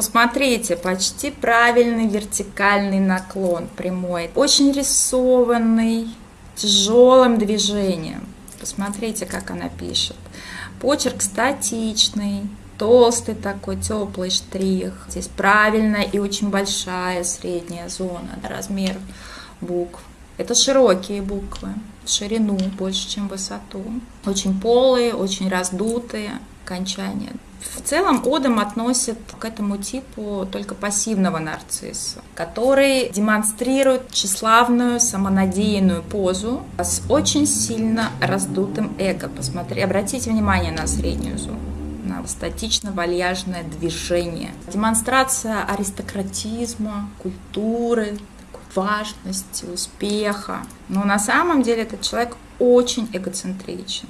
посмотрите, почти правильный вертикальный наклон прямой. Очень рисованный, тяжелым движением. Посмотрите, как она пишет. Почерк статичный, толстый такой, теплый штрих. Здесь правильная и очень большая средняя зона, размер букв. Это широкие буквы, ширину больше, чем высоту. Очень полые, очень раздутые окончания. В целом Одам относит к этому типу только пассивного нарцисса, который демонстрирует тщеславную, самонадеянную позу с очень сильно раздутым эго. Посмотри, обратите внимание на среднюю зону на статично-вальяжное движение. Демонстрация аристократизма, культуры, важности, успеха. Но на самом деле этот человек очень эгоцентричен.